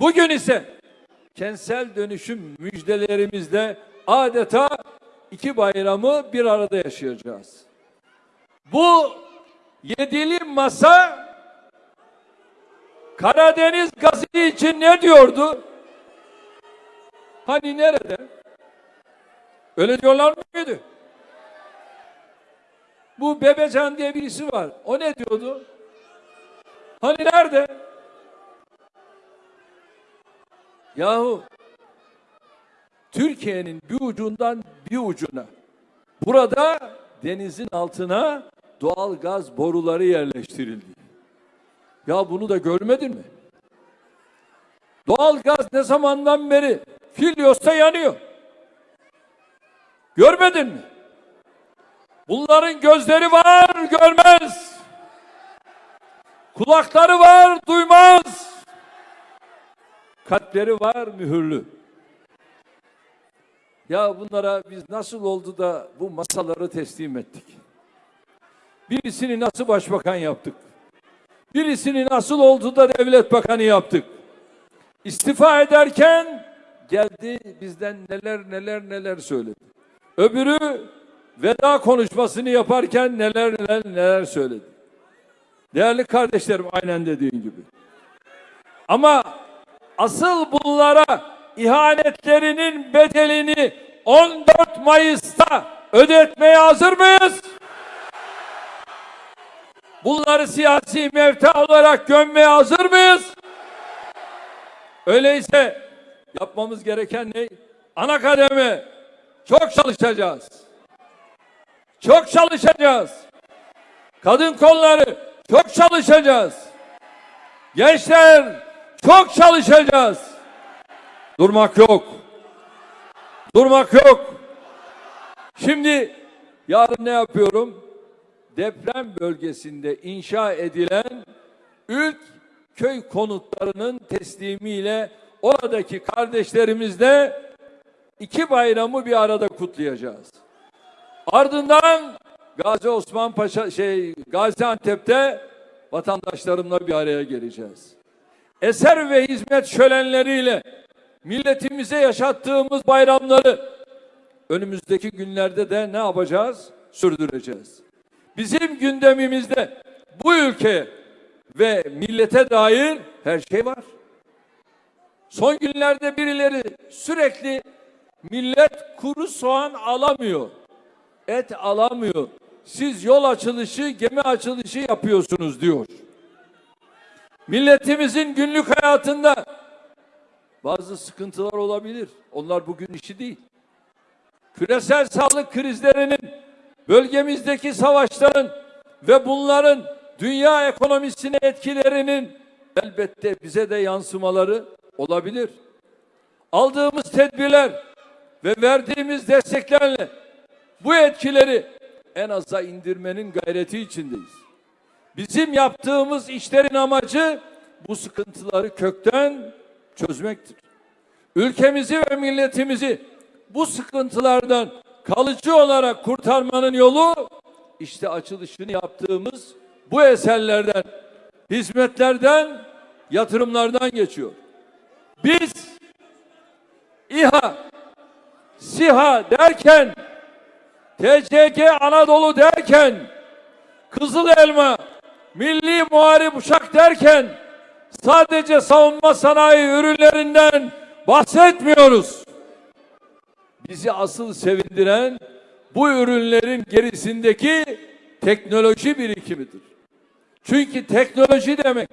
Bugün ise kentsel dönüşüm müjdelerimizde adeta iki bayramı bir arada yaşayacağız. Bu yedili masa Karadeniz gazı için ne diyordu? Hani nerede? Öyle diyorlar mıydı? Bu Bebecan diye birisi var. O ne diyordu? Hani nerede? Yahu Türkiye'nin bir ucundan bir ucuna burada denizin altına doğal gaz boruları yerleştirildi. Ya bunu da görmedin mi? Doğal gaz ne zamandan beri Filyos'ta yanıyor. Görmedin mi? Bunların gözleri var, görmez. Kulakları var, duymaz. Kalpleri var, mühürlü. Ya bunlara biz nasıl oldu da bu masaları teslim ettik? Birisini nasıl başbakan yaptık? Birisini nasıl oldu da devlet bakanı yaptık? İstifa ederken geldi bizden neler neler neler söyledi. Öbürü veda konuşmasını yaparken neler neler neler söyledi. Değerli kardeşlerim aynen dediğin gibi. Ama asıl bunlara ihanetlerinin bedelini 14 Mayıs'ta ödetmeye hazır mıyız? Bunları siyasi mevta olarak gömmeye hazır mıyız? Öyleyse yapmamız gereken ne? Ana kademe çok çalışacağız. Çok çalışacağız. Kadın kolları çok çalışacağız. Gençler çok çalışacağız. Durmak yok. Durmak yok. Şimdi yarın ne yapıyorum? Deprem bölgesinde inşa edilen ilk köy konutlarının teslimiyle oradaki kardeşlerimizle iki bayramı bir arada kutlayacağız. Ardından Gazi Osman Paşa şey Gaziantep'te vatandaşlarımla bir araya geleceğiz. Eser ve hizmet şölenleriyle milletimize yaşattığımız bayramları önümüzdeki günlerde de ne yapacağız? Sürdüreceğiz. Bizim gündemimizde bu ülke ve millete dair her şey var. Son günlerde birileri sürekli millet kuru soğan alamıyor. Et alamıyor. Siz yol açılışı, gemi açılışı yapıyorsunuz diyor. Milletimizin günlük hayatında bazı sıkıntılar olabilir. Onlar bugün işi değil. Küresel sağlık krizlerinin, bölgemizdeki savaşların ve bunların dünya ekonomisine etkilerinin elbette bize de yansımaları olabilir. Aldığımız tedbirler ve verdiğimiz desteklerle bu etkileri en aza indirmenin gayreti içindeyiz. Bizim yaptığımız işlerin amacı bu sıkıntıları kökten çözmektir. Ülkemizi ve milletimizi bu sıkıntılardan kalıcı olarak kurtarmanın yolu işte açılışını yaptığımız bu eserlerden, hizmetlerden, yatırımlardan geçiyor. Biz İHA, SİHA derken, TCG Anadolu derken, Kızıl Elma, Milli Muharip Uçak derken sadece savunma sanayi ürünlerinden bahsetmiyoruz. Bizi asıl sevindiren bu ürünlerin gerisindeki teknoloji birikimidir. Çünkü teknoloji demek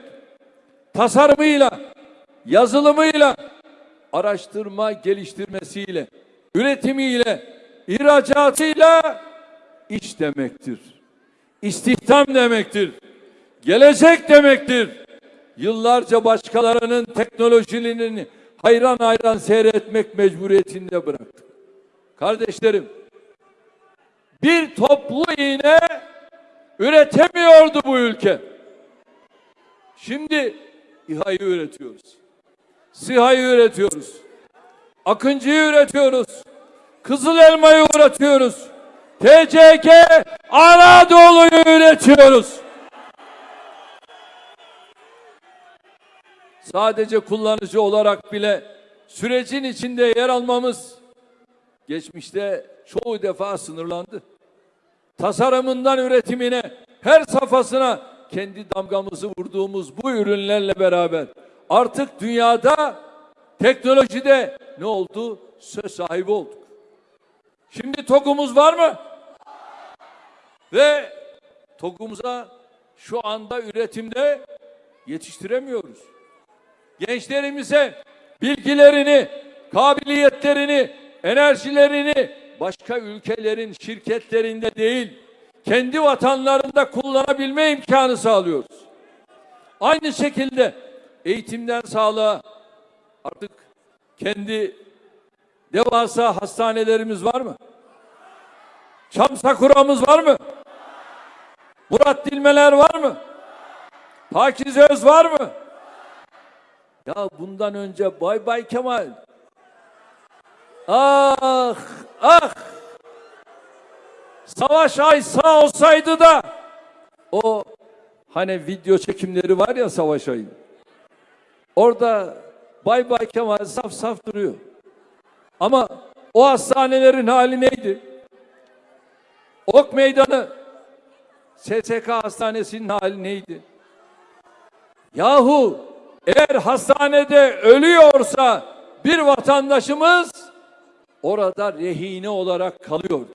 tasarımıyla, yazılımıyla, araştırma geliştirmesiyle, üretimiyle, ihracatıyla iş demektir. İstihdam demektir. Gelecek demektir. Yıllarca başkalarının teknolojilerini hayran hayran seyretmek mecburiyetinde bıraktık. Kardeşlerim, bir toplu iğne üretemiyordu bu ülke. Şimdi İHA'yı üretiyoruz. SİHA'yı üretiyoruz. Akıncı'yı üretiyoruz. Kızıl elmayı üretiyoruz. TCK Anadolu'yu üretiyoruz. Sadece kullanıcı olarak bile sürecin içinde yer almamız geçmişte çoğu defa sınırlandı. Tasarımından üretimine, her safhasına kendi damgamızı vurduğumuz bu ürünlerle beraber artık dünyada teknolojide ne oldu? Söz sahibi olduk. Şimdi TOG'umuz var mı? Ve TOG'umuza şu anda üretimde yetiştiremiyoruz. Gençlerimize bilgilerini, kabiliyetlerini, enerjilerini başka ülkelerin şirketlerinde değil, kendi vatanlarında kullanabilme imkanı sağlıyoruz. Aynı şekilde eğitimden sağlığa artık kendi devasa hastanelerimiz var mı? Çam Sakura'mız var mı? Murat Dilmeler var mı? Pakize Öz var mı? Ya bundan önce Bay Bay Kemal. Ah, ah. Savaş Ay sağ olsaydı da o hani video çekimleri var ya Savaş Ay'ın. Orada Bay Bay Kemal saf saf duruyor. Ama o hastanelerin hali neydi? Ok Meydanı SSK Hastanesi'nin hali neydi? Yahu eğer hastanede ölüyorsa bir vatandaşımız orada rehine olarak kalıyordu.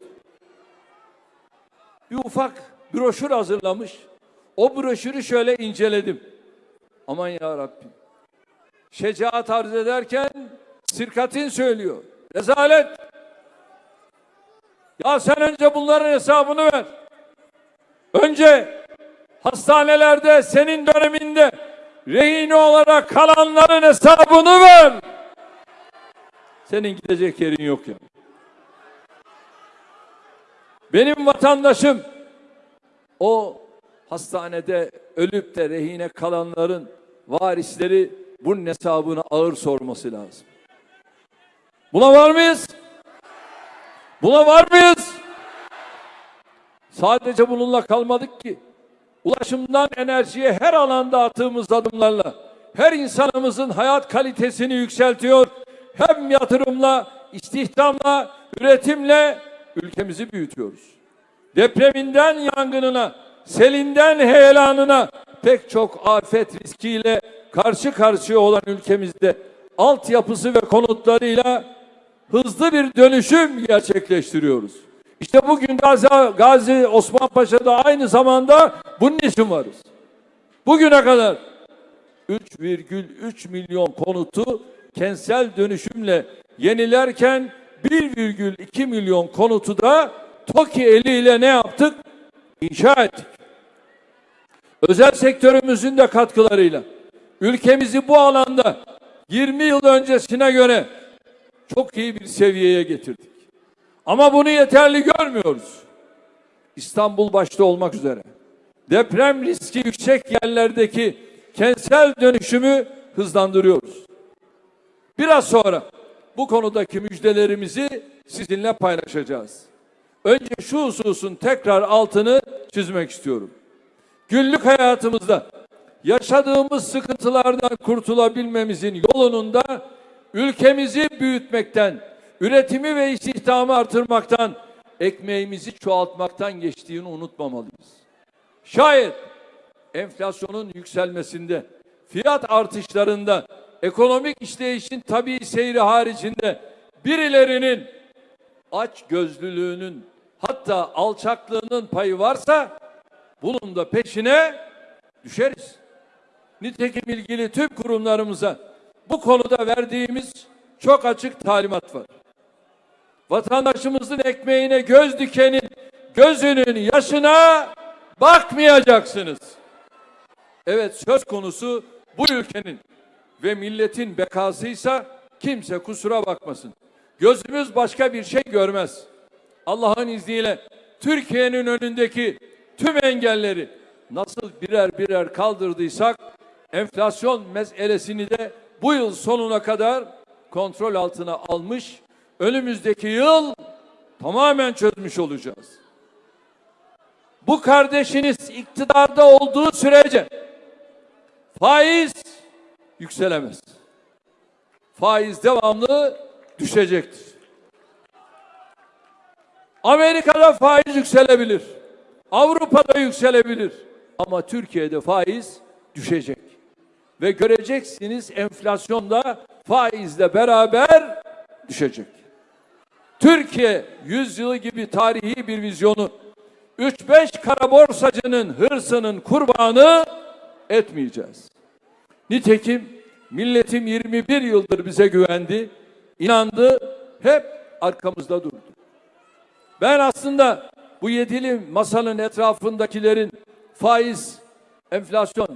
Bir ufak broşür hazırlamış. O broşürü şöyle inceledim. Aman ya Rabbim. Şecaat arz ederken sirkatin söylüyor. Rezalet. Ya sen önce bunların hesabını ver. Önce hastanelerde senin döneminde rehine olarak kalanların hesabını ver. Senin gidecek yerin yok ya. Benim vatandaşım o hastanede ölüp de rehine kalanların varisleri bunun hesabını ağır sorması lazım. Buna var mıyız? Buna var mıyız? Sadece bununla kalmadık ki. Ulaşımdan enerjiye her alanda attığımız adımlarla her insanımızın hayat kalitesini yükseltiyor. Hem yatırımla, istihdamla, üretimle ülkemizi büyütüyoruz. Depreminden yangınına, selinden heyelanına pek çok afet riskiyle karşı karşıya olan ülkemizde altyapısı ve konutlarıyla hızlı bir dönüşüm gerçekleştiriyoruz. İşte bugün Gazi, Gazi Osman Paşa'da aynı zamanda bunun için varız. Bugüne kadar 3,3 milyon konutu kentsel dönüşümle yenilerken 1,2 milyon konutu da TOKİ eliyle ne yaptık? İnşa ettik. Özel sektörümüzün de katkılarıyla ülkemizi bu alanda 20 yıl öncesine göre çok iyi bir seviyeye getirdik. Ama bunu yeterli görmüyoruz. İstanbul başta olmak üzere deprem riski yüksek yerlerdeki kentsel dönüşümü hızlandırıyoruz. Biraz sonra bu konudaki müjdelerimizi sizinle paylaşacağız. Önce şu hususun tekrar altını çizmek istiyorum. Günlük hayatımızda yaşadığımız sıkıntılardan kurtulabilmemizin yolunun da ülkemizi büyütmekten, üretimi ve istihdamı artırmaktan, ekmeğimizi çoğaltmaktan geçtiğini unutmamalıyız. Şayet enflasyonun yükselmesinde, fiyat artışlarında, ekonomik işleyişin tabii seyri haricinde birilerinin aç gözlülüğünün hatta alçaklığının payı varsa bunun da peşine düşeriz. Nitekim ilgili tüm kurumlarımıza bu konuda verdiğimiz çok açık talimat var. Vatandaşımızın ekmeğine göz dikenin gözünün yaşına bakmayacaksınız. Evet söz konusu bu ülkenin ve milletin bekasıysa kimse kusura bakmasın. Gözümüz başka bir şey görmez. Allah'ın izniyle Türkiye'nin önündeki tüm engelleri nasıl birer birer kaldırdıysak enflasyon meselesini de bu yıl sonuna kadar kontrol altına almış, önümüzdeki yıl tamamen çözmüş olacağız. Bu kardeşiniz iktidarda olduğu sürece faiz yükselemez. Faiz devamlı düşecektir. Amerika'da faiz yükselebilir. Avrupa'da yükselebilir. Ama Türkiye'de faiz düşecek. Ve göreceksiniz enflasyonda faizle beraber düşecek. Türkiye yüzyılı gibi tarihi bir vizyonu 3-5 kara borsacının hırsının kurbanı etmeyeceğiz. Nitekim milletim 21 yıldır bize güvendi, inandı, hep arkamızda durdu. Ben aslında bu yedili masanın etrafındakilerin faiz, enflasyon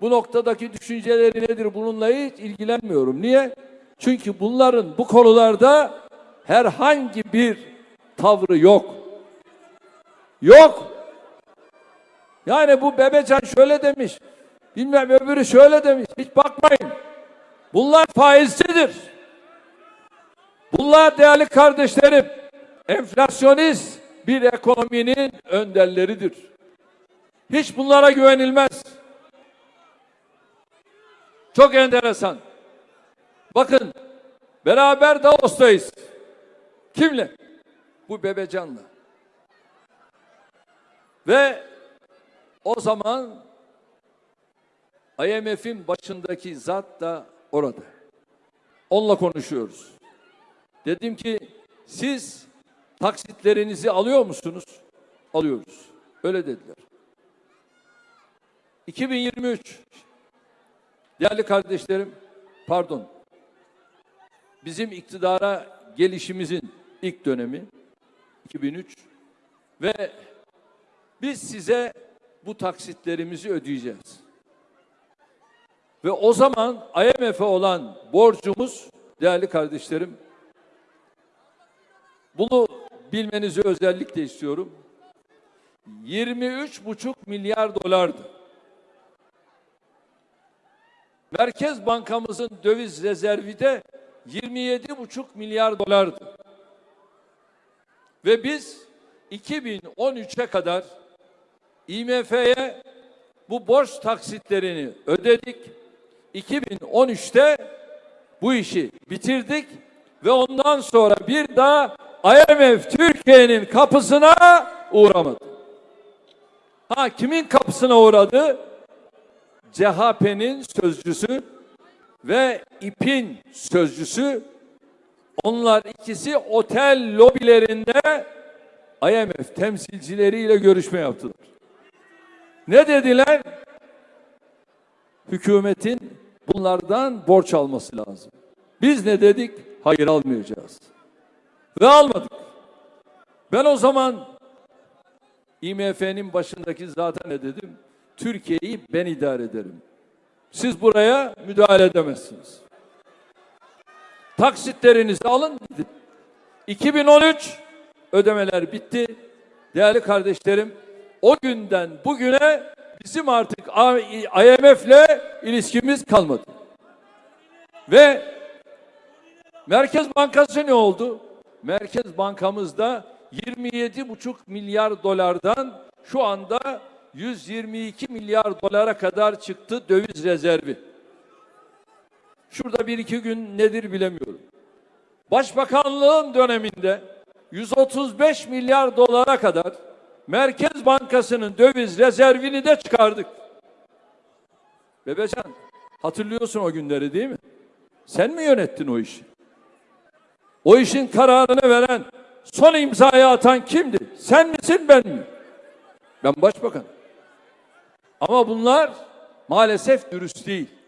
bu noktadaki düşünceleri nedir bununla hiç ilgilenmiyorum. Niye? Çünkü bunların bu konularda herhangi bir tavrı yok. Yok. Yani bu Bebecan şöyle demiş. Bilmem öbürü şöyle demiş. Hiç bakmayın. Bunlar faizcidir. Bunlar değerli kardeşlerim enflasyonist bir ekonominin önderleridir. Hiç bunlara güvenilmez. Çok enteresan. Bakın beraber Davos'tayız. Kimle? Bu Bebecan'la. Ve o zaman IMF'in başındaki zat da orada. Onunla konuşuyoruz. Dedim ki siz taksitlerinizi alıyor musunuz? Alıyoruz. Öyle dediler. 2023 değerli kardeşlerim pardon bizim iktidara gelişimizin ilk dönemi 2003 ve biz size bu taksitlerimizi ödeyeceğiz. Ve o zaman IMF'e olan borcumuz değerli kardeşlerim bunu bilmenizi özellikle istiyorum. 23,5 milyar dolardı. Merkez Bankamızın döviz rezervi de 27,5 milyar dolardı. Ve biz 2013'e kadar IMF'ye bu borç taksitlerini ödedik. 2013'te bu işi bitirdik ve ondan sonra bir daha IMF Türkiye'nin kapısına uğramadı. Ha kimin kapısına uğradı? CHP'nin sözcüsü ve İP'in sözcüsü onlar ikisi otel lobilerinde IMF temsilcileriyle görüşme yaptılar. Ne dediler? Hükümetin bunlardan borç alması lazım. Biz ne dedik? Hayır almayacağız. Ve almadık. Ben o zaman IMF'nin başındaki zaten ne dedim? Türkiye'yi ben idare ederim. Siz buraya müdahale edemezsiniz. Taksitlerinizi alın gidin. 2013 ödemeler bitti. Değerli kardeşlerim o günden bugüne bizim artık IMF'le ilişkimiz kalmadı. Ve Merkez Bankası ne oldu? Merkez Bankamızda 27,5 milyar dolardan şu anda 122 milyar dolara kadar çıktı döviz rezervi. Şurada bir iki gün nedir bilemiyorum. Başbakanlığın döneminde 135 milyar dolara kadar Merkez Bankası'nın döviz rezervini de çıkardık. Bebecan hatırlıyorsun o günleri değil mi? Sen mi yönettin o işi? O işin kararını veren, son imzayı atan kimdi? Sen misin ben mi? Ben başbakan. Ama bunlar maalesef dürüst değil.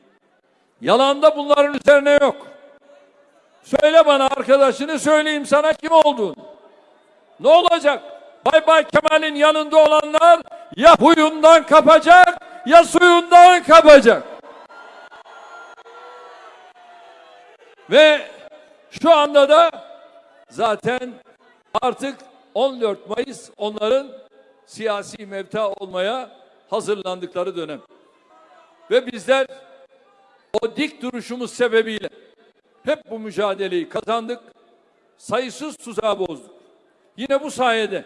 Yalanda bunların üzerine yok. Söyle bana arkadaşını söyleyeyim sana kim olduğunu. Ne olacak? Bay Bay Kemal'in yanında olanlar ya huyundan kapacak ya suyundan kapacak. Ve şu anda da zaten artık 14 Mayıs onların siyasi mevta olmaya hazırlandıkları dönem. Ve bizler o dik duruşumuz sebebiyle hep bu mücadeleyi kazandık. Sayısız tuzağı bozduk. Yine bu sayede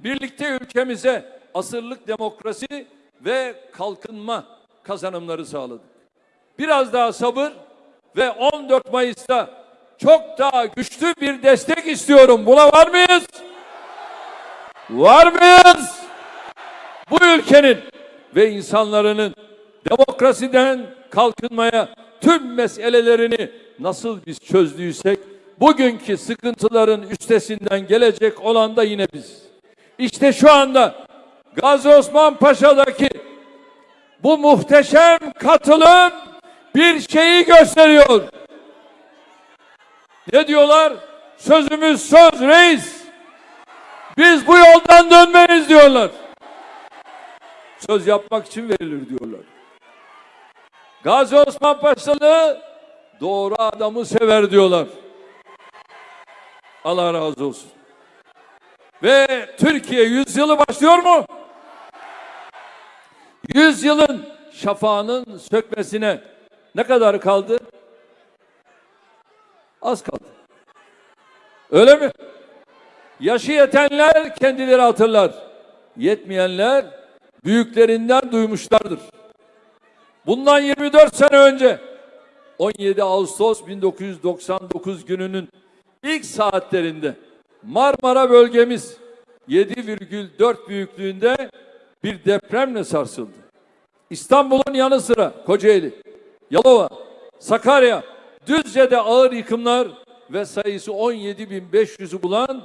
birlikte ülkemize asırlık demokrasi ve kalkınma kazanımları sağladık. biraz daha sabır ve 14 Mayıs'ta çok daha güçlü bir destek istiyorum. Buna var mıyız? Var mıyız? Bu ülkenin ve insanların demokrasiden kalkınmaya tüm meselelerini nasıl biz çözdüysek bugünkü sıkıntıların üstesinden gelecek olan da yine biz. İşte şu anda Gazi Osman Paşa'daki bu muhteşem katılım bir şeyi gösteriyor. Ne diyorlar? Sözümüz söz reis. Biz bu yoldan dönmeyiz diyorlar. Söz yapmak için verilir diyorlar. Gazi Osman Paşalı doğru adamı sever diyorlar. Allah razı olsun. Ve Türkiye yüzyılı başlıyor mu? Yüzyılın şafağının sökmesine ne kadar kaldı? Az kaldı. Öyle mi? Yaşı yetenler kendileri hatırlar. Yetmeyenler büyüklerinden duymuşlardır. Bundan 24 sene önce 17 Ağustos 1999 gününün ilk saatlerinde Marmara bölgemiz 7,4 büyüklüğünde bir depremle sarsıldı. İstanbul'un yanı sıra Kocaeli, Yalova, Sakarya, Düzce'de ağır yıkımlar ve sayısı 17.500'ü bulan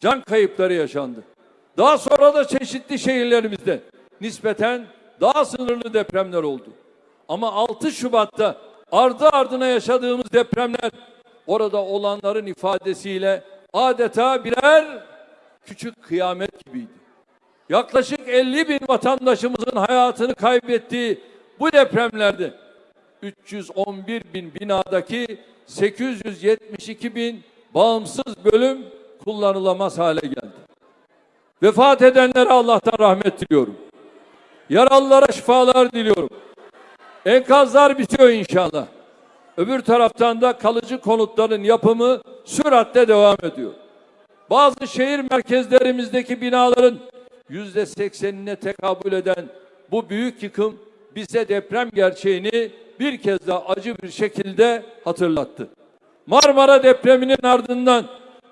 can kayıpları yaşandı. Daha sonra da çeşitli şehirlerimizde nispeten daha sınırlı depremler oldu. Ama 6 Şubat'ta ardı ardına yaşadığımız depremler orada olanların ifadesiyle adeta birer küçük kıyamet gibiydi. Yaklaşık 50 bin vatandaşımızın hayatını kaybettiği bu depremlerde 311 bin binadaki 872 bin bağımsız bölüm kullanılamaz hale geldi. Vefat edenlere Allah'tan rahmet diliyorum. Yaralılara şifalar diliyorum. Enkazlar bitiyor inşallah. Öbür taraftan da kalıcı konutların yapımı süratle devam ediyor. Bazı şehir merkezlerimizdeki binaların yüzde seksenine tekabül eden bu büyük yıkım bize deprem gerçeğini bir kez daha acı bir şekilde hatırlattı. Marmara depreminin ardından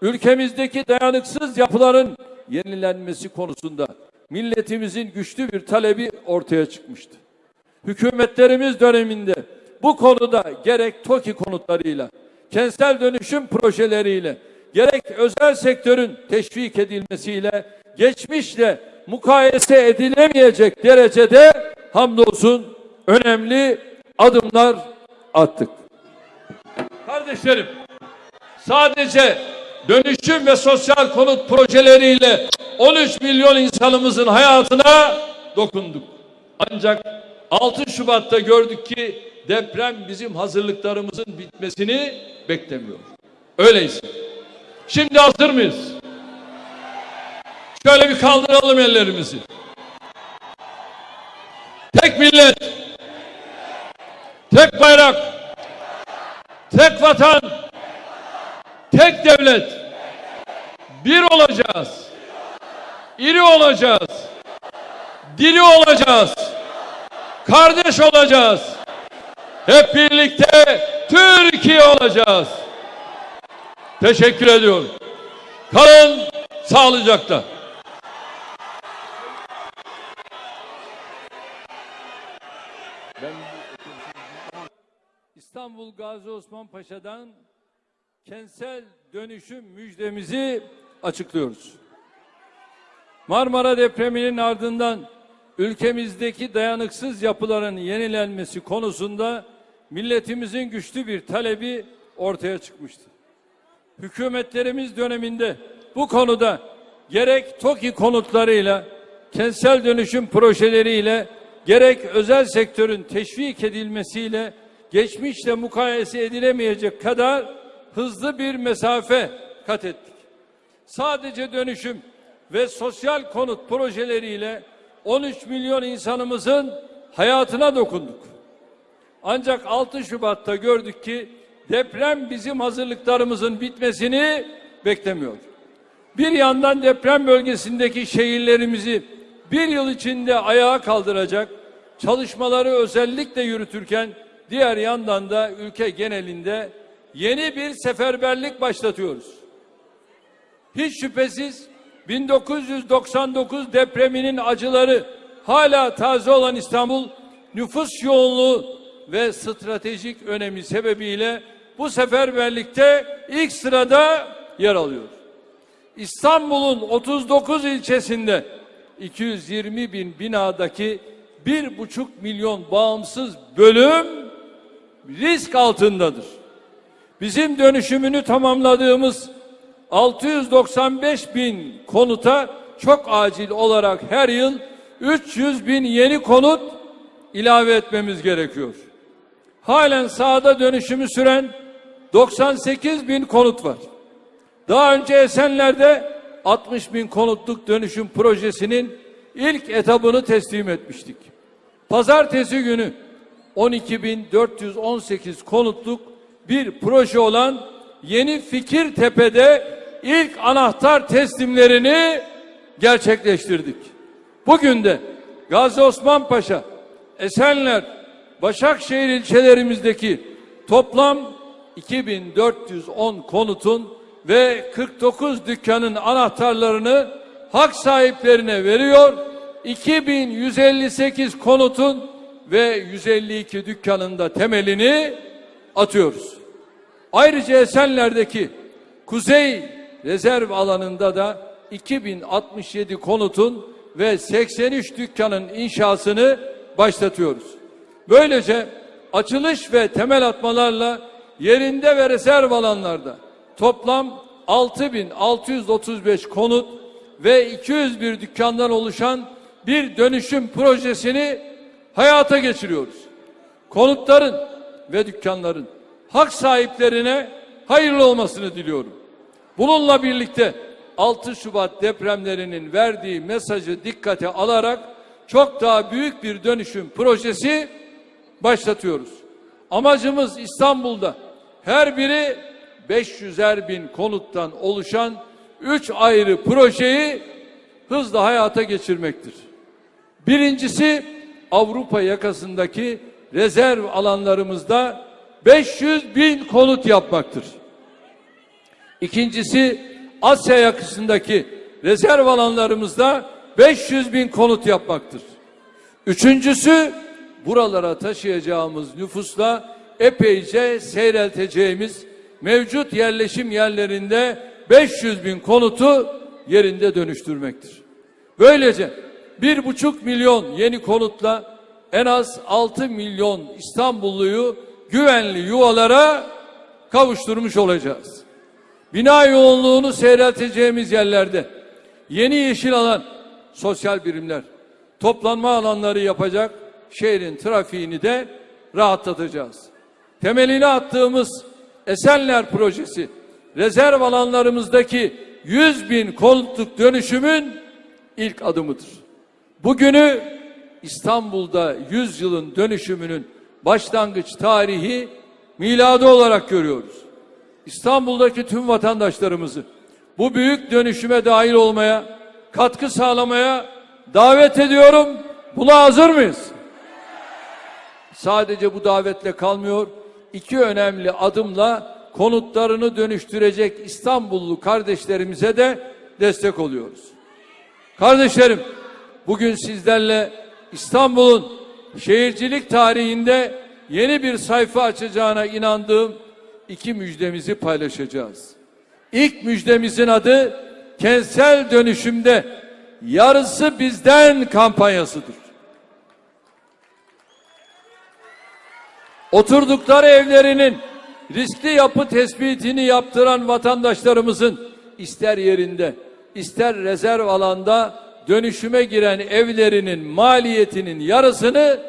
ülkemizdeki dayanıksız yapıların yenilenmesi konusunda milletimizin güçlü bir talebi ortaya çıkmıştı. Hükümetlerimiz döneminde bu konuda gerek TOKİ konutlarıyla, kentsel dönüşüm projeleriyle, gerek özel sektörün teşvik edilmesiyle geçmişle mukayese edilemeyecek derecede hamdolsun önemli adımlar attık. Kardeşlerim, sadece dönüşüm ve sosyal konut projeleriyle 13 milyon insanımızın hayatına dokunduk. Ancak 6 Şubat'ta gördük ki deprem bizim hazırlıklarımızın bitmesini beklemiyor. Öyleyse. Şimdi hazır mıyız? Şöyle bir kaldıralım ellerimizi. Tek millet, tek bayrak, tek vatan, tek devlet. Bir olacağız. İri olacağız. Diri olacağız. Kardeş olacağız. Hep birlikte Türkiye olacağız. Teşekkür ediyorum. Kalın sağlıcakla. İstanbul Gazi Osman Paşa'dan kentsel dönüşüm müjdemizi açıklıyoruz. Marmara depreminin ardından ülkemizdeki dayanıksız yapıların yenilenmesi konusunda milletimizin güçlü bir talebi ortaya çıkmıştı. Hükümetlerimiz döneminde bu konuda gerek TOKİ konutlarıyla, kentsel dönüşüm projeleriyle, gerek özel sektörün teşvik edilmesiyle geçmişle mukayese edilemeyecek kadar hızlı bir mesafe kat ettik. Sadece dönüşüm ve sosyal konut projeleriyle 13 milyon insanımızın hayatına dokunduk. Ancak 6 Şubat'ta gördük ki deprem bizim hazırlıklarımızın bitmesini beklemiyor. Bir yandan deprem bölgesindeki şehirlerimizi bir yıl içinde ayağa kaldıracak çalışmaları özellikle yürütürken diğer yandan da ülke genelinde yeni bir seferberlik başlatıyoruz. Hiç şüphesiz 1999 depreminin acıları hala taze olan İstanbul nüfus yoğunluğu ve stratejik önemi sebebiyle bu seferberlikte ilk sırada yer alıyor. İstanbul'un 39 ilçesinde 220 bin binadaki bir buçuk milyon bağımsız bölüm risk altındadır. Bizim dönüşümünü tamamladığımız 695 bin konuta çok acil olarak her yıl 300 bin yeni konut ilave etmemiz gerekiyor. Halen sahada dönüşümü süren 98 bin konut var. Daha önce Esenler'de 60 bin konutluk dönüşüm projesinin ilk etabını teslim etmiştik. Pazartesi günü 12.418 konutluk bir proje olan Yeni Fikirtepe'de ilk anahtar teslimlerini gerçekleştirdik. Bugün de Gazi Osman Paşa, Esenler, Başakşehir ilçelerimizdeki toplam 2410 konutun ve 49 dükkanın anahtarlarını hak sahiplerine veriyor. 2158 konutun ve 152 dükkanın da temelini atıyoruz. Ayrıca Esenler'deki Kuzey Rezerv alanında da 2067 konutun ve 83 dükkanın inşasını başlatıyoruz. Böylece açılış ve temel atmalarla yerinde ve rezerv alanlarda toplam 6635 konut ve 201 dükkandan oluşan bir dönüşüm projesini hayata geçiriyoruz. Konutların ve dükkanların hak sahiplerine hayırlı olmasını diliyorum. Bununla birlikte 6 Şubat depremlerinin verdiği mesajı dikkate alarak çok daha büyük bir dönüşüm projesi başlatıyoruz. Amacımız İstanbul'da her biri 500'er bin konuttan oluşan 3 ayrı projeyi hızla hayata geçirmektir. Birincisi Avrupa yakasındaki rezerv alanlarımızda 500 bin konut yapmaktır. İkincisi Asya yakasındaki rezerv alanlarımızda 500 bin konut yapmaktır. Üçüncüsü buralara taşıyacağımız nüfusla epeyce seyrelteceğimiz mevcut yerleşim yerlerinde 500 bin konutu yerinde dönüştürmektir. Böylece bir buçuk milyon yeni konutla en az 6 milyon İstanbulluyu güvenli yuvalara kavuşturmuş olacağız. Bina yoğunluğunu seyrelteceğimiz yerlerde yeni yeşil alan, sosyal birimler, toplanma alanları yapacak şehrin trafiğini de rahatlatacağız. Temelini attığımız Esenler projesi rezerv alanlarımızdaki 100 bin konutluk dönüşümün ilk adımıdır. Bugünü İstanbul'da 100 yılın dönüşümünün başlangıç tarihi miladı olarak görüyoruz. İstanbul'daki tüm vatandaşlarımızı bu büyük dönüşüme dahil olmaya, katkı sağlamaya davet ediyorum. Buna hazır mıyız? Sadece bu davetle kalmıyor. İki önemli adımla konutlarını dönüştürecek İstanbullu kardeşlerimize de destek oluyoruz. Kardeşlerim, bugün sizlerle İstanbul'un şehircilik tarihinde yeni bir sayfa açacağına inandığım iki müjdemizi paylaşacağız. İlk müjdemizin adı kentsel dönüşümde yarısı bizden kampanyasıdır. Oturdukları evlerinin riskli yapı tespitini yaptıran vatandaşlarımızın ister yerinde ister rezerv alanda dönüşüme giren evlerinin maliyetinin yarısını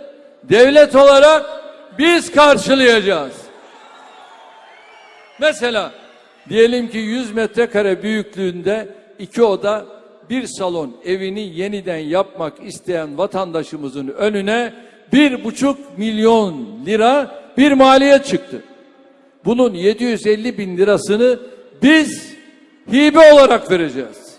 devlet olarak biz karşılayacağız. Mesela diyelim ki 100 metrekare büyüklüğünde iki oda bir salon evini yeniden yapmak isteyen vatandaşımızın önüne bir buçuk milyon lira bir maliyet çıktı. Bunun 750 bin lirasını biz hibe olarak vereceğiz.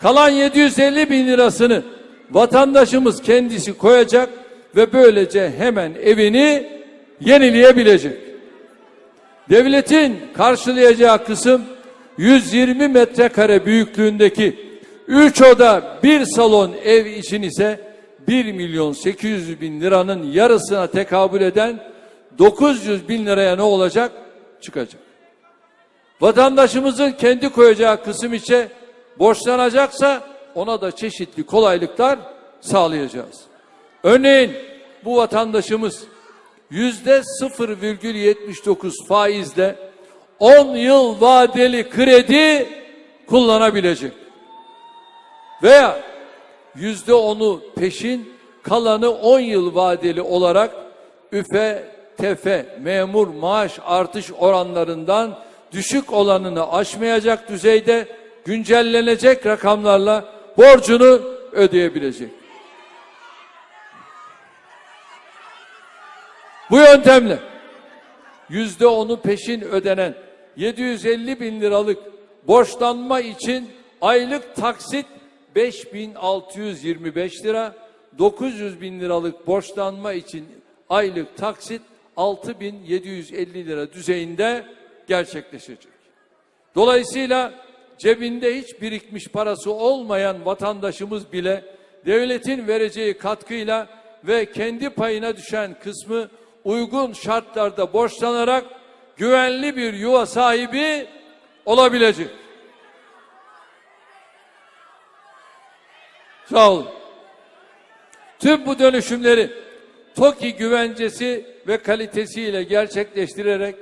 Kalan 750 bin lirasını vatandaşımız kendisi koyacak ve böylece hemen evini yenileyebilecek. Devletin karşılayacağı kısım 120 metrekare büyüklüğündeki 3 oda 1 salon ev için ise 1 milyon 800 bin liranın yarısına tekabül eden 900 bin liraya ne olacak? Çıkacak. Vatandaşımızın kendi koyacağı kısım içe borçlanacaksa ona da çeşitli kolaylıklar sağlayacağız. Örneğin bu vatandaşımız yüzde 0,79 faizle 10 yıl vadeli kredi kullanabilecek. Veya yüzde onu peşin kalanı 10 yıl vadeli olarak üfe tefe memur maaş artış oranlarından düşük olanını aşmayacak düzeyde güncellenecek rakamlarla borcunu ödeyebilecek. Bu yöntemle yüzde onu peşin ödenen 750 bin liralık borçlanma için aylık taksit 5625 lira, 900 bin liralık borçlanma için aylık taksit 6750 lira düzeyinde gerçekleşecek. Dolayısıyla cebinde hiç birikmiş parası olmayan vatandaşımız bile devletin vereceği katkıyla ve kendi payına düşen kısmı uygun şartlarda borçlanarak güvenli bir yuva sahibi olabilecek. Sağ olun. Tüm bu dönüşümleri TOKİ güvencesi ve kalitesiyle gerçekleştirerek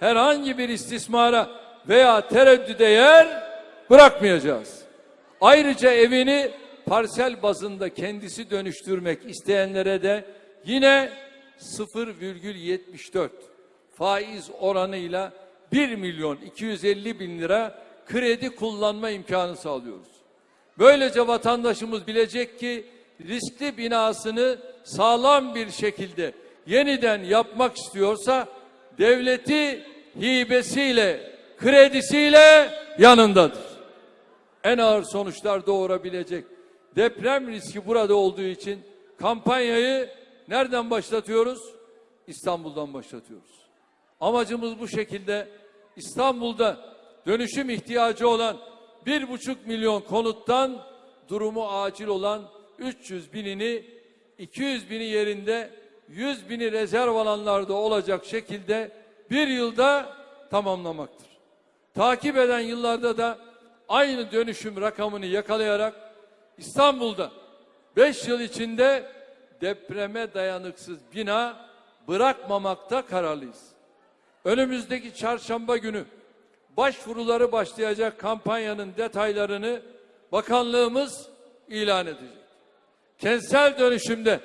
herhangi bir istismara veya tereddüde yer bırakmayacağız. Ayrıca evini parsel bazında kendisi dönüştürmek isteyenlere de yine 0,74 faiz oranıyla 1 milyon 250 bin lira kredi kullanma imkanı sağlıyoruz. Böylece vatandaşımız bilecek ki riskli binasını sağlam bir şekilde yeniden yapmak istiyorsa devleti hibesiyle, kredisiyle yanındadır. En ağır sonuçlar doğurabilecek deprem riski burada olduğu için kampanyayı nereden başlatıyoruz? İstanbul'dan başlatıyoruz. Amacımız bu şekilde İstanbul'da dönüşüm ihtiyacı olan bir buçuk milyon konuttan durumu acil olan 300 binini 200 bini yerinde 100 bini rezerv alanlarda olacak şekilde bir yılda tamamlamaktır. Takip eden yıllarda da aynı dönüşüm rakamını yakalayarak İstanbul'da 5 yıl içinde depreme dayanıksız bina bırakmamakta kararlıyız. Önümüzdeki çarşamba günü başvuruları başlayacak kampanyanın detaylarını bakanlığımız ilan edecek. Kentsel dönüşümde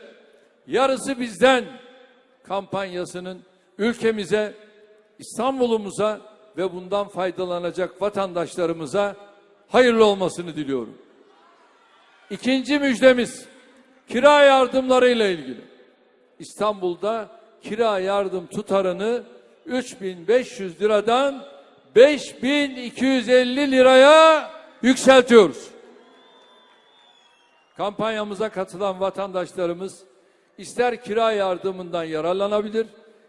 yarısı bizden kampanyasının ülkemize, İstanbul'umuza ve bundan faydalanacak vatandaşlarımıza hayırlı olmasını diliyorum. İkinci müjdemiz kira yardımlarıyla ilgili. İstanbul'da kira yardım tutarını 3500 liradan 5250 liraya yükseltiyoruz. Kampanyamıza katılan vatandaşlarımız ister kira yardımından yararlanabilir,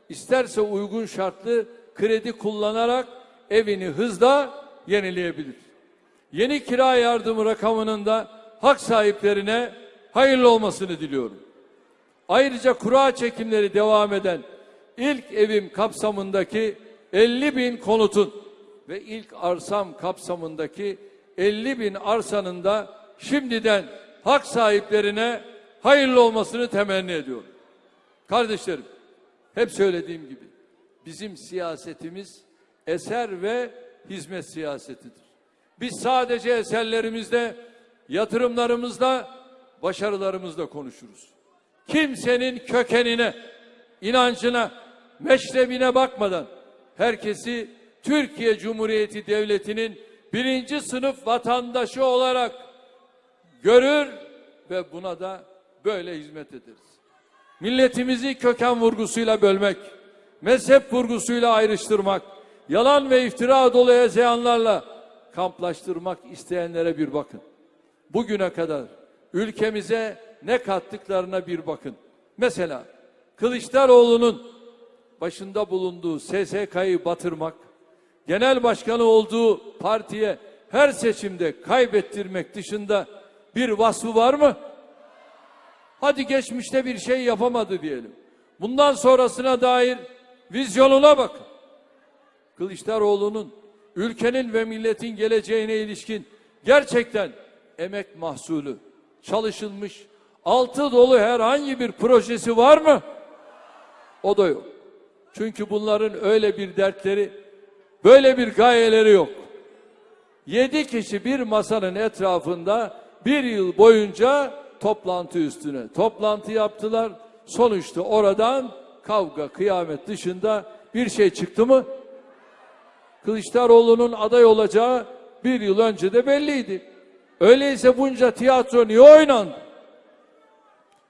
isterse uygun şartlı kredi kullanarak evini hızla yenileyebilir. Yeni kira yardımı rakamının da hak sahiplerine hayırlı olmasını diliyorum. Ayrıca kura çekimleri devam eden ilk evim kapsamındaki 50 bin konutun ve ilk arsam kapsamındaki 50 bin arsanın da şimdiden hak sahiplerine hayırlı olmasını temenni ediyorum. Kardeşlerim, hep söylediğim gibi bizim siyasetimiz eser ve hizmet siyasetidir. Biz sadece eserlerimizde, yatırımlarımızda, başarılarımızda konuşuruz. Kimsenin kökenine, inancına, meşrebine bakmadan herkesi Türkiye Cumhuriyeti Devleti'nin birinci sınıf vatandaşı olarak görür ve buna da böyle hizmet ederiz. Milletimizi köken vurgusuyla bölmek, mezhep vurgusuyla ayrıştırmak, yalan ve iftira dolu ezeyanlarla kamplaştırmak isteyenlere bir bakın. Bugüne kadar ülkemize ne kattıklarına bir bakın. Mesela Kılıçdaroğlu'nun başında bulunduğu SSK'yı batırmak, genel başkanı olduğu partiye her seçimde kaybettirmek dışında bir vasfı var mı? Hadi geçmişte bir şey yapamadı diyelim. Bundan sonrasına dair vizyonuna bakın. Kılıçdaroğlu'nun ülkenin ve milletin geleceğine ilişkin gerçekten emek mahsulü, çalışılmış, altı dolu herhangi bir projesi var mı? O da yok. Çünkü bunların öyle bir dertleri, böyle bir gayeleri yok. Yedi kişi bir masanın etrafında bir yıl boyunca toplantı üstüne toplantı yaptılar. Sonuçta oradan kavga, kıyamet dışında bir şey çıktı mı? Kılıçdaroğlu'nun aday olacağı bir yıl önce de belliydi. Öyleyse bunca tiyatro niye oynandı?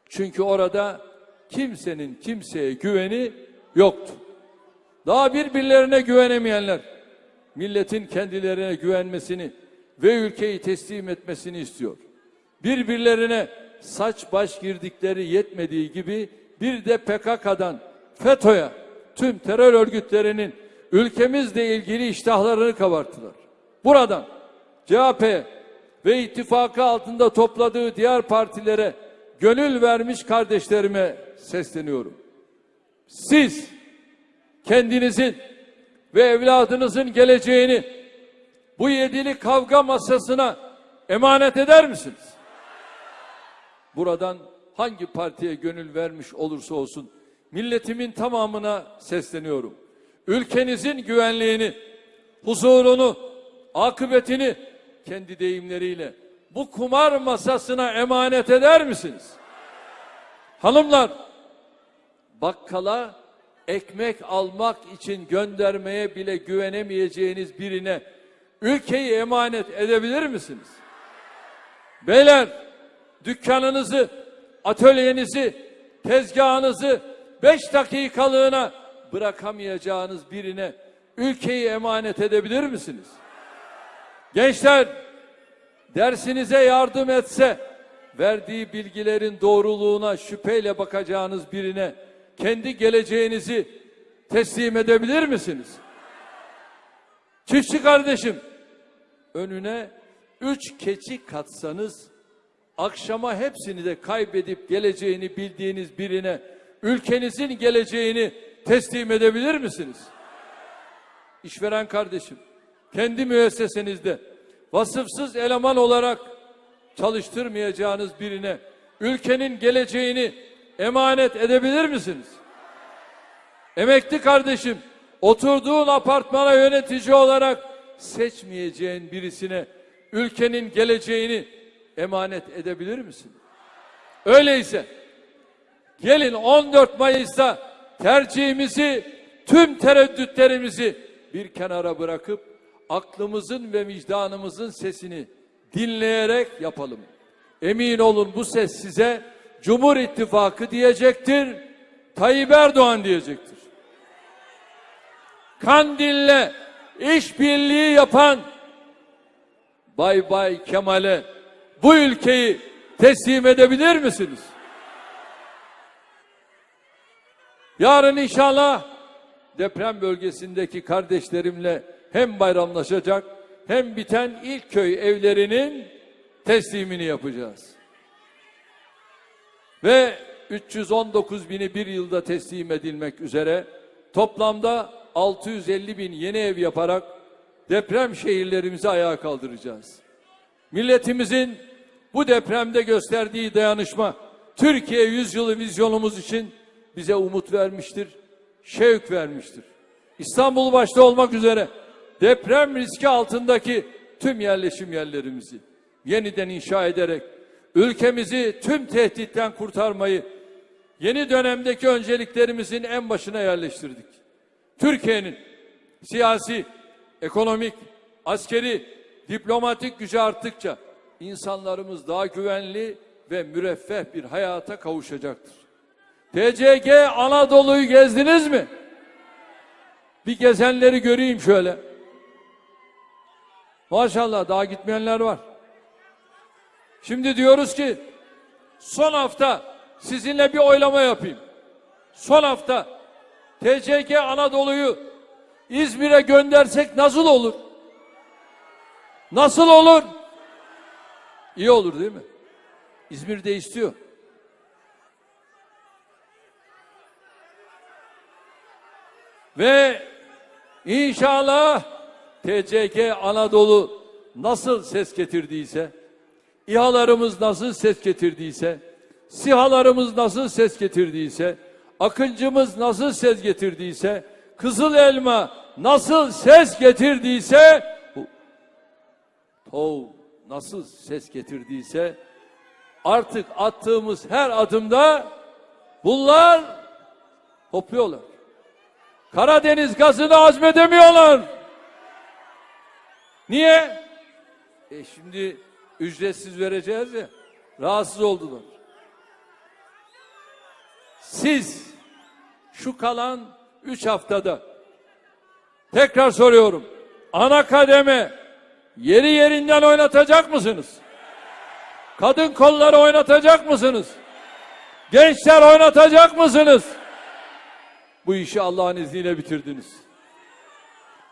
Çünkü orada kimsenin kimseye güveni yoktu. Daha birbirlerine güvenemeyenler milletin kendilerine güvenmesini ve ülkeyi teslim etmesini istiyor. Birbirlerine saç baş girdikleri yetmediği gibi bir de PKK'dan FETÖ'ye tüm terör örgütlerinin ülkemizle ilgili iştahlarını kabarttılar. Buradan CHP ve ittifakı altında topladığı diğer partilere gönül vermiş kardeşlerime sesleniyorum. Siz kendinizin ve evladınızın geleceğini bu yedili kavga masasına emanet eder misiniz? Buradan hangi partiye gönül vermiş olursa olsun milletimin tamamına sesleniyorum. Ülkenizin güvenliğini, huzurunu, akıbetini kendi deyimleriyle bu kumar masasına emanet eder misiniz? Hanımlar, bakkala ekmek almak için göndermeye bile güvenemeyeceğiniz birine ülkeyi emanet edebilir misiniz? Beyler, dükkanınızı, atölyenizi, tezgahınızı beş dakikalığına bırakamayacağınız birine ülkeyi emanet edebilir misiniz? Gençler, dersinize yardım etse, verdiği bilgilerin doğruluğuna şüpheyle bakacağınız birine kendi geleceğinizi teslim edebilir misiniz? Çiftçi kardeşim, önüne üç keçi katsanız, akşama hepsini de kaybedip geleceğini bildiğiniz birine ülkenizin geleceğini teslim edebilir misiniz? İşveren kardeşim, kendi müessesenizde vasıfsız eleman olarak çalıştırmayacağınız birine ülkenin geleceğini emanet edebilir misiniz? Emekli kardeşim, oturduğun apartmana yönetici olarak seçmeyeceğin birisine ülkenin geleceğini emanet edebilir misin? Öyleyse gelin 14 Mayıs'ta tercihimizi, tüm tereddütlerimizi bir kenara bırakıp aklımızın ve vicdanımızın sesini dinleyerek yapalım. Emin olun bu ses size Cumhur İttifakı diyecektir, Tayyip Erdoğan diyecektir. Kandil'le işbirliği yapan Bay Bay Kemal'e bu ülkeyi teslim edebilir misiniz? Yarın inşallah deprem bölgesindeki kardeşlerimle hem bayramlaşacak hem biten ilk köy evlerinin teslimini yapacağız. Ve 319 bini bir yılda teslim edilmek üzere toplamda 650 bin yeni ev yaparak deprem şehirlerimizi ayağa kaldıracağız. Milletimizin bu depremde gösterdiği dayanışma Türkiye yüzyılı vizyonumuz için bize umut vermiştir, şevk vermiştir. İstanbul başta olmak üzere deprem riski altındaki tüm yerleşim yerlerimizi yeniden inşa ederek ülkemizi tüm tehditten kurtarmayı yeni dönemdeki önceliklerimizin en başına yerleştirdik. Türkiye'nin siyasi, ekonomik, askeri, diplomatik gücü arttıkça insanlarımız daha güvenli ve müreffeh bir hayata kavuşacaktır. TCG Anadolu'yu gezdiniz mi? Bir gezenleri göreyim şöyle. Maşallah daha gitmeyenler var. Şimdi diyoruz ki son hafta sizinle bir oylama yapayım. Son hafta TCK Anadolu'yu İzmir'e göndersek nasıl olur? Nasıl olur? İyi olur değil mi? İzmir de istiyor. Ve inşallah TCK Anadolu nasıl ses getirdiyse, İHA'larımız nasıl ses getirdiyse, SİHA'larımız nasıl ses getirdiyse, Akıncımız nasıl ses getirdiyse, Kızıl Elma nasıl ses getirdiyse, Tov nasıl ses getirdiyse, artık attığımız her adımda bunlar hopluyorlar. Karadeniz gazını azmedemiyorlar. Niye? E şimdi ücretsiz vereceğiz ya. Rahatsız oldular. Siz şu kalan üç haftada tekrar soruyorum. Ana kademe yeri yerinden oynatacak mısınız? Kadın kolları oynatacak mısınız? Gençler oynatacak mısınız? Bu işi Allah'ın izniyle bitirdiniz.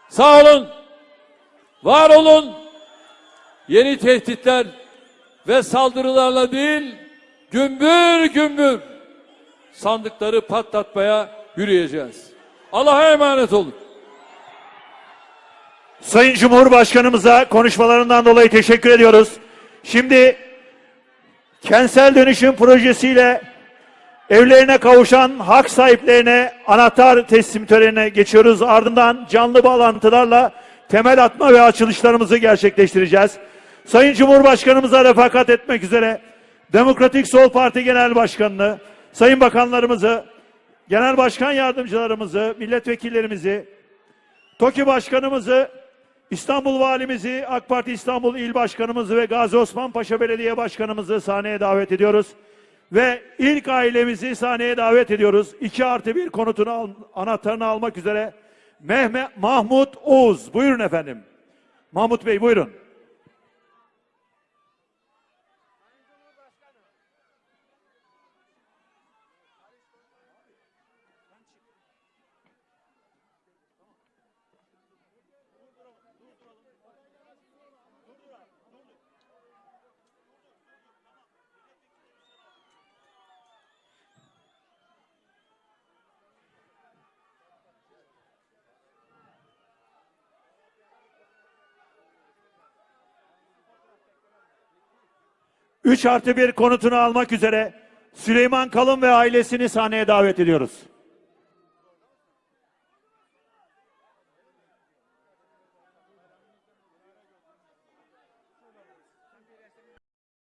Sağ olun. Var olun. Yeni tehditler ve saldırılarla değil, gümbür gümbür sandıkları patlatmaya yürüyeceğiz. Allah'a emanet olun. Sayın Cumhurbaşkanımıza konuşmalarından dolayı teşekkür ediyoruz. Şimdi kentsel dönüşüm projesiyle evlerine kavuşan hak sahiplerine anahtar teslim törenine geçiyoruz. Ardından canlı bağlantılarla temel atma ve açılışlarımızı gerçekleştireceğiz. Sayın Cumhurbaşkanımıza refakat etmek üzere Demokratik Sol Parti Genel Başkanı'nı, Sayın Bakanlarımızı, Genel Başkan Yardımcılarımızı, milletvekillerimizi, TOKİ Başkanımızı, İstanbul Valimizi, AK Parti İstanbul İl Başkanımızı ve Gazi Osman Paşa Belediye Başkanımızı sahneye davet ediyoruz. Ve ilk ailemizi sahneye davet ediyoruz. 2 artı bir konutunu al, anahtarını almak üzere Mehmet Mahmut Oğuz. Buyurun efendim. Mahmut Bey buyurun. Üç artı bir konutunu almak üzere Süleyman Kalın ve ailesini sahneye davet ediyoruz.